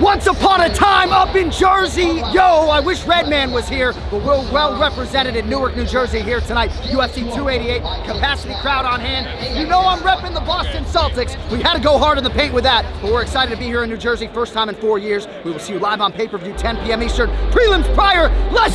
Once upon a time up in Jersey, yo, I wish Redman was here, but we're well represented in Newark, New Jersey here tonight. UFC 288, capacity crowd on hand. You know I'm repping the Boston Celtics. We had to go hard in the paint with that, but we're excited to be here in New Jersey, first time in four years. We will see you live on pay-per-view, 10 p.m. Eastern. Prelims prior, let's!